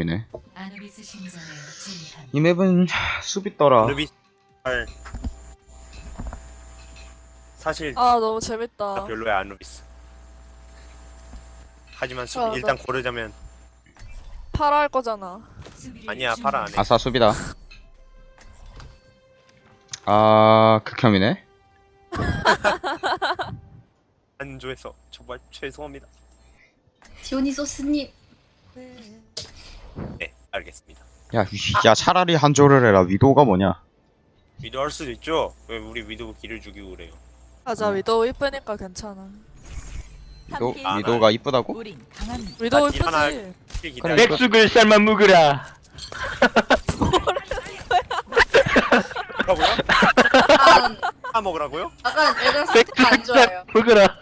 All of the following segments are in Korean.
이네. 이 맵은 수비 할 사실 아 너무 재밌다. 별로야 아누비스. 하지만 수, 아, 일단 고르자면 파라 할 거잖아. 아니야 파라 안 해. 아싸 수비다 아 극혐이네 안 좋아해서 정말 죄송합니다. 디오니소스님 네 알겠습니다. 야, 위- 야 차라리 한조를 해라 위도가 뭐냐 위도 할 수도 있죠. 왜 우리 위도 길을 죽이고 그래요? 맞아 위도우 이쁘니까 괜찮아. 위도, 아, 위도가 이쁘다고? 아, 딜 하나- 이쁘지. 그래. 백숙을 삶아 먹으라. 뭐라고요? 파 먹으라고요? 약간 애들 상태가 안 좋아요 먹으라.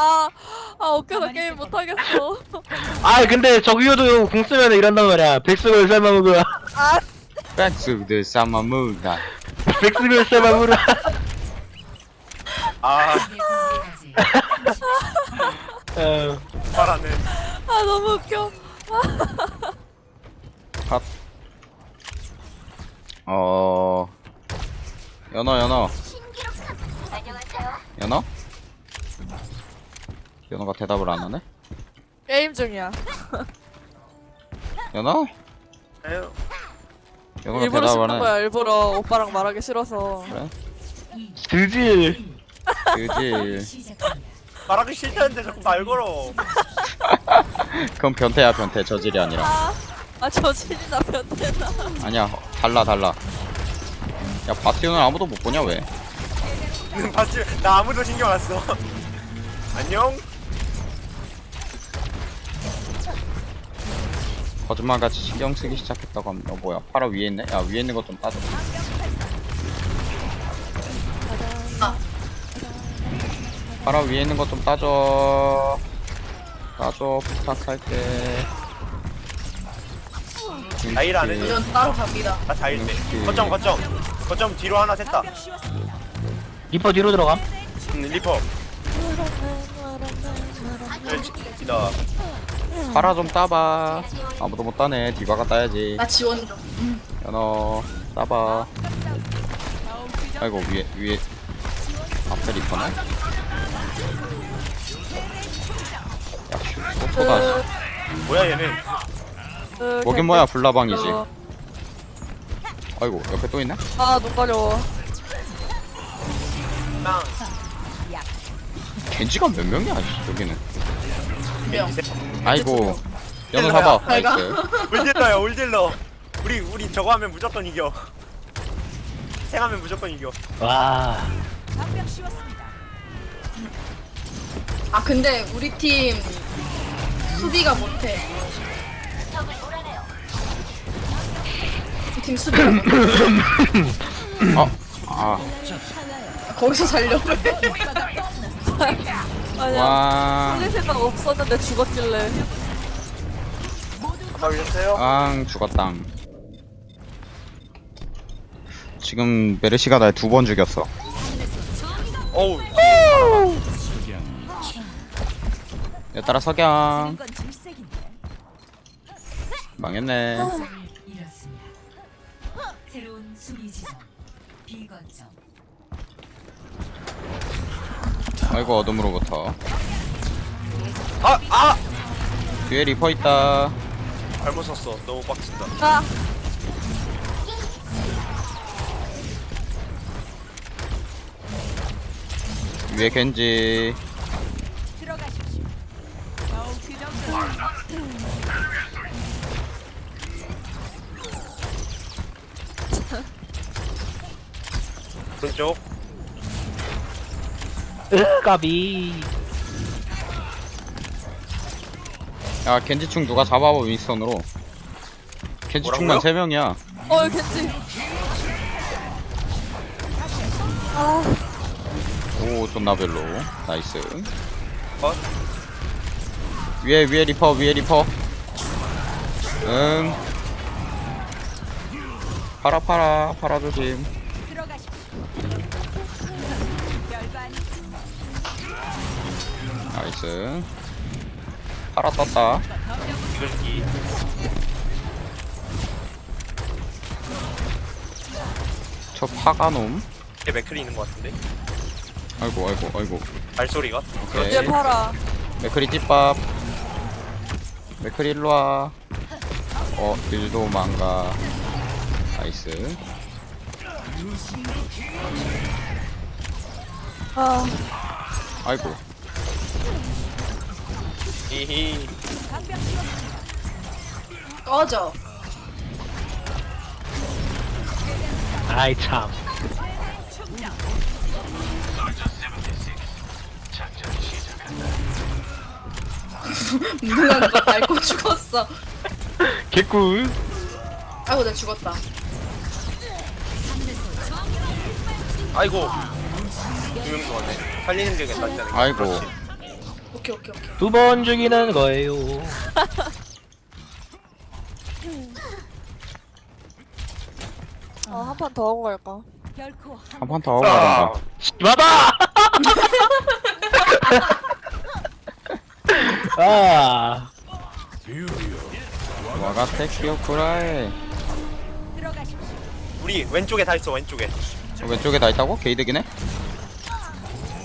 아, 아 웃겨서 게임 못 하겠어. 아 근데 저기요도 공 쓰면 이런단 말이야. 백숙을 삶아 먹으라. 백스들 싸마무다 백숙을 삶아 먹으라. 아 어, 파라는 아 너무 웃겨. 팝 어... 연어 연어 연어? 연어가 대답을 안 하네? 게임 중이야. 연어? 에휴, 연어가 일부러 대답을 씹는 안 해. 거야. 일부러 오빠랑 말하기 싫어서. 그래? 드질. 그지. 말하기 싫다는데 자꾸 말 걸어. 그건 변태야 변태 저질이 아니라 아, 아 저질이나 변태나. 아니야 달라 달라 야 바티온을 아무도 못 보냐 왜 봤지? 나 아무도 신경 안 써. 안녕. 거짓말같이 신경 쓰기 시작했다고 합니다 어, 뭐야 파라 위에 있네? 야 위에 있는 거좀 따져 파라 위에 있는 거좀 따져 따줘 부탁할게 나일 안 해. 이건 따로 갑니다 나 자일대. 거점 거점. 거점 뒤로 하나 샜다. 리퍼 뒤로 들어가. 음, 리퍼. 그렇지. 이다. 파라 좀 따봐. 아무도 못 따네. 디바가 따야지. 나 지원. 좀 연어 따봐. 아이고 위에 위에. 앞에 리퍼네? 야슈 소포다. 뭐야 얘는? 그, 뭐긴 뭐야 불나방이지? 아이고 옆에 또 있네? 아눈 가려워. 땅. 겐지가 몇 명이야 씨, 여기는 명 아이고 내가. 나이스 올딜러야 올딜러. 우리 우리 저거 하면 무조건 이겨. 생하면 무조건 이겨. 와. 아 근데 우리 팀 수비가 못해 우리 팀 수비가 못해 어? 아 거기서 살려고 해 아니야. 왕, 살릴 생각 없었는데 죽었길래. 아까? 왕 죽었당 지금 메르시가 날 두 번 죽였어 어우. 내 따라 석양 망했네 이렇습니다. 새로운 수비 지점 비거점 아이고 어둠으로부터 아 아. 뒤에 리퍼 있다 잘못 썼어. 너무 빡친다. 아, 위에 겐지 오른쪽. 으, 까비. 야 겐지충 누가 잡아봐 윈스턴으로 겐지충만 뭐라고요? 3명이야 어 겐지. 아, 오 존나 별로 나이스 어? 위에 위에 리퍼 위에 리퍼 응 파라 파라 파라 조심 나이스. 파라 떴다. 이글기 저 파가놈. 이게 맥클이 있는 것 같은데? 아이고 아이고 아이고. 발소리가? 오케이. 얘 봐라. 맥크리 띠밥. 맥크리 일로와. 어 일도 망가. 나이스. 아, 아이고 히히 꺼져. 아이 참 무능한 거 밟고 죽었어. 개꿀 아이고 나 죽었다. 아이고 두명 죽었네 살리는 게 낫지 않을까 아이고. 그렇지. 오케이 오케이 오케이. 두 번 죽이는 거예요 아, 한 판 더 하고 갈까? 한판 더 하고 아, 가던가 맞아 아 와가테 키오쿠라이 우리 왼쪽에 다 있어 왼쪽에 저 왼쪽에 다 있다고? 게이득이네?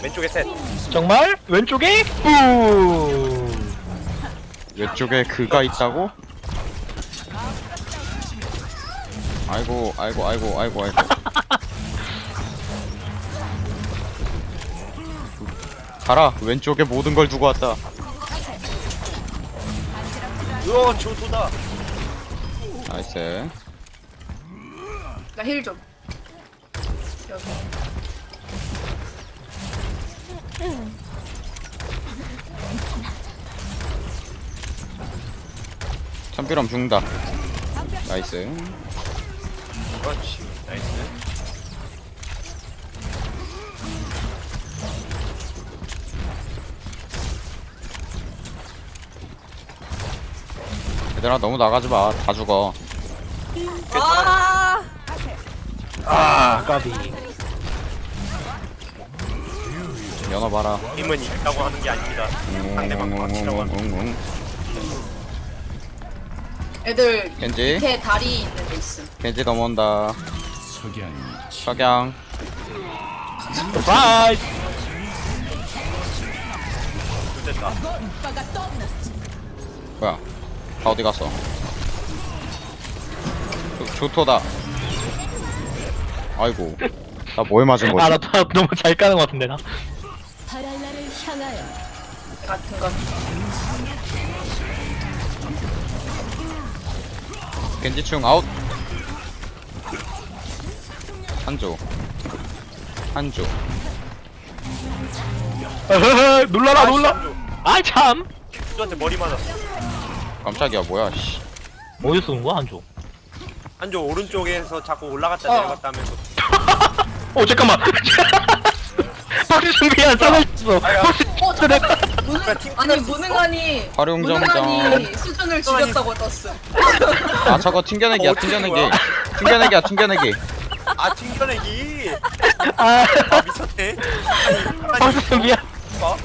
왼쪽에 셋. 정말? 왼쪽에? 뿌 왼쪽에 그가 있다고? 아이고 아이고 아이고 아이고 아이고. 가라 왼쪽에 모든 걸 두고 왔다. 으어 조도다. 나이스. 나 힐 좀. 여기. 참비람 죽는다. 나이스 그렇지 나이스. 얘들아 너무 나가지마. 다 죽어. 아, 아 까비 연어 봐라. 힘은 있다고 하는 게 아닙니다. 상대방 맞추라고 하는 웅웅웅웅웅. 애들 겐지? 밑에 다리 있는 데 있음. 겐지 넘어온다. 석양 바이 됐다. 뭐야? 다 어디 갔어? 조, 조토다. 아이고. 나 뭐에 맞은 거지? 아나 너무 잘 까는 것 같은데 나 같은 거. 겐지충 아웃. 한조. 한조. 놀라라 놀라. 아이 참. 한조한테 머리 맞았어. 깜짝이야 뭐야 씨. 어디서 온 거야 한조? 한조 오른쪽에서 자꾸 올라갔다 어. 내려갔다 하면서. 어 잠깐만. 박수 써놨어. 아야. 박수 어 잠깐. 그래, 무능 팀 아니 무능하니 활용점정. 무능하니 수준을 죽였다고 떴음. 아 저거 튕겨내기야 어떻게 된 튕겨내기? 튕겨내기야 튕겨내기. 아 튕겨내기? 아. 아 미쳤네. 아니 아니 준비한 봐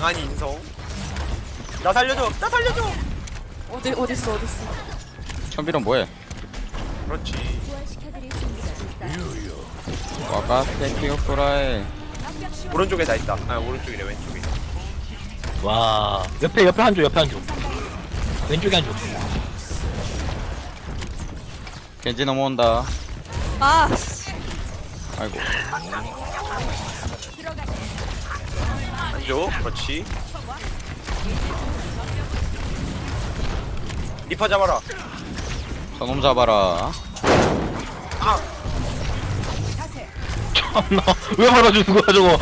아니 인성. 나 살려줘 나 살려줘! 어디, 어딨어, 어딨어. 천비론 뭐해? 그렇지 와가테 키오쿠라이. 오른쪽에 다 있다. 아 오른쪽이래 왼쪽에 와. 옆에 옆에 한조 옆에 한조 왼쪽에 한조 겐지 넘어온다. 아, 씨. 아이고. 한조 그렇지. 리퍼 잡아라. 저놈 잡아라. 참나 왜 받아주는 거야 저거?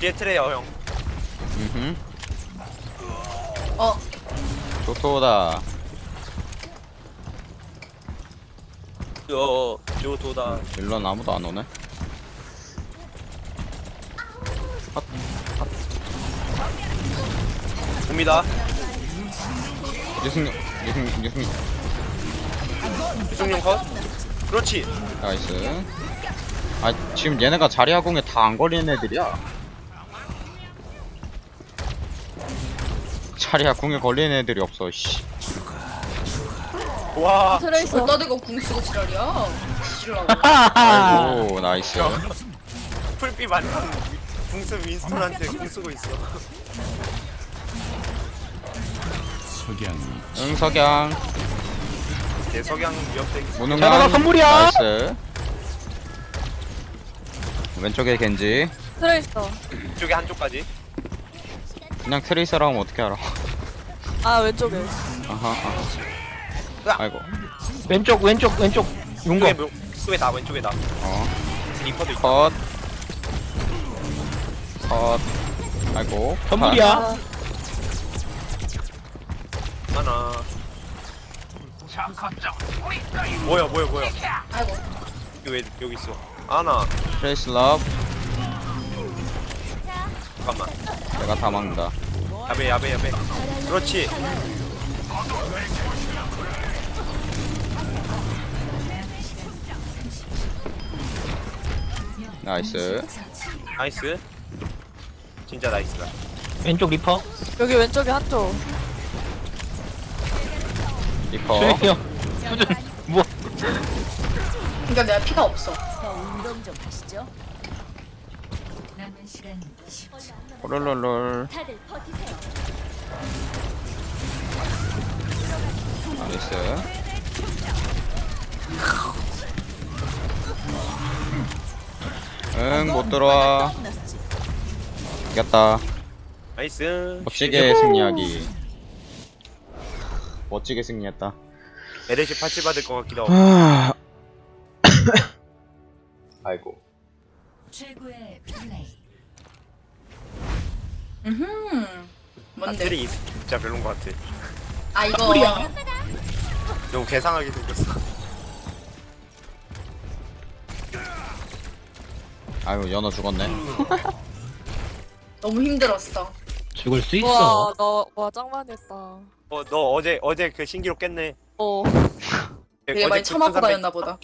뒤에 트레이어 형. 음흠. 어. 조토다. 어, 조도다. 일론 아무도 안 오네? 옵니다. 유승 유승 유승 유승용 컷 그렇지. 나이스. 아 지금 얘네가 자리아 공에 다 안 걸리는 애들이야. 자리아 공에 걸리는 애들이 없어 씨. 와. 트레이서. 어디다 대고 궁 쓰고 지랄이야. 지랄라고. 아이고 나이스. 풀비 만난 궁수 윈스턴한테 궁 쓰고 있어. 응 석양 내 석양 위협대 자, 무능한 나가 선물이야. 나이스. 왼쪽에 겐지. 트레이서. 이쪽에 한쪽까지. 그냥 트레이서라고 하면 어떻게 알아? 아 왼쪽에. 아하 아하. 아이고. 왼쪽 왼쪽 왼쪽. 용거 왼쪽에 뭐- 왼쪽에 나 왼쪽에 나 어. 리퍼도 있다. 컷. 컷. 아이고. 선물이야. 아, 하나 뭐야 뭐야 뭐야 아이고. 여기 왜 여기 있어 하나 트레이스 러브. 잠깐만 내가 다 막는다. 야배 야배 야배 그렇지 나이스. 나이스 진짜 나이스다 왼쪽 리퍼 여기 왼쪽에 한쪽. 리퍼. 수행이요 수준 뭐 그러니까 내가 피가 없어. 남은 시간 10초. 롤롤롤. 나이스. 응, 못 들어와. 이겼다. 나이스 멋지게 승리하기. 멋지게 승리했다. 에레시 파츠 받을 것 같기도 하고 하... 아이고. 최고의 플레이. 음. 뭔데? 아들이 진짜 별론 것 같아 아 이거 너무 괴상하게 생겼어 아유, 연어 죽었네. 너무 힘들었어. 죽을 수 와, 있어 너 와 짱많이 했다. 어 너 어제 어제 그 신기록 깼네 어. 되게 어제 많이 그 참아고 1300 다녔나 보다.